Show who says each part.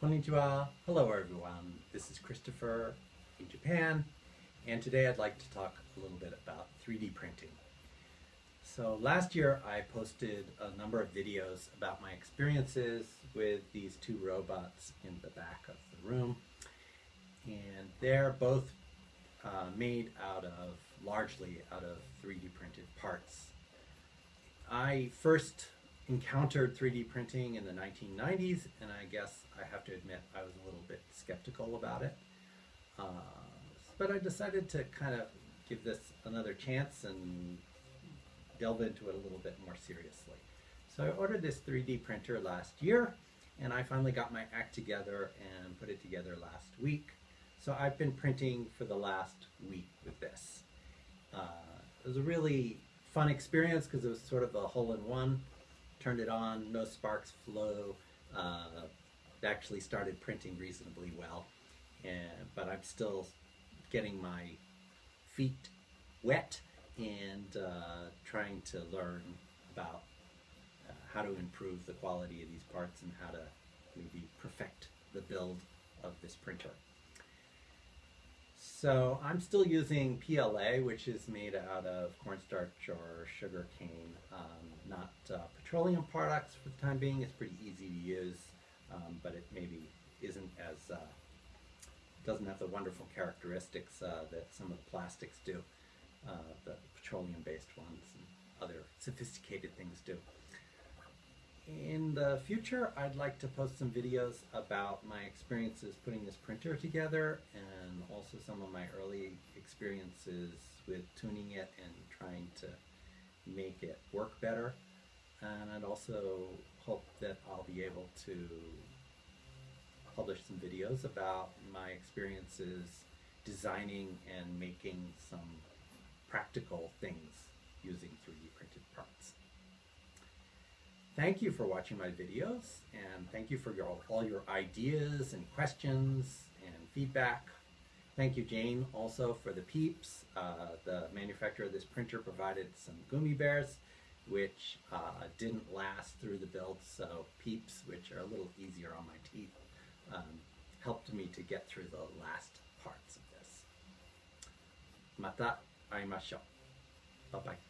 Speaker 1: Konnichiwa. Hello everyone. This is Christopher in Japan and today I'd like to talk a little bit about 3D printing. So last year I posted a number of videos about my experiences with these two robots in the back of the room and they're both uh, made out of, largely out of 3D printed parts. I first encountered 3D printing in the 1990s, and I guess I have to admit I was a little bit skeptical about it. Uh, but I decided to kind of give this another chance and delve into it a little bit more seriously. So I ordered this 3D printer last year, and I finally got my act together and put it together last week. So I've been printing for the last week with this. Uh, it was a really fun experience because it was sort of a hole-in-one turned it on, no sparks flow. Uh, actually started printing reasonably well, and but I'm still getting my feet wet and uh, trying to learn about uh, how to improve the quality of these parts and how to maybe perfect the build of this printer. So I'm still using PLA, which is made out of cornstarch or sugar cane, um, not uh, petroleum products for the time being. It's pretty easy to use, um, but it maybe isn't as, uh, doesn't have the wonderful characteristics uh, that some of the plastics do, uh, the petroleum-based ones and other sophisticated things do. In the future, I'd like to post some videos about my experiences putting this printer together and also some of my early experiences with tuning it and trying to make it work better. And I'd also hope that I'll be able to publish some videos about my experiences designing and making some practical things using 3D printed parts. Thank you for watching my videos and thank you for your, all your ideas and questions and feedback. Thank you Jane also for the peeps. Uh, the manufacturer of this printer provided some gummy bears which uh, didn't last through the build so peeps which are a little easier on my teeth um, helped me to get through the last parts of this. Mata aimashou. Bye bye.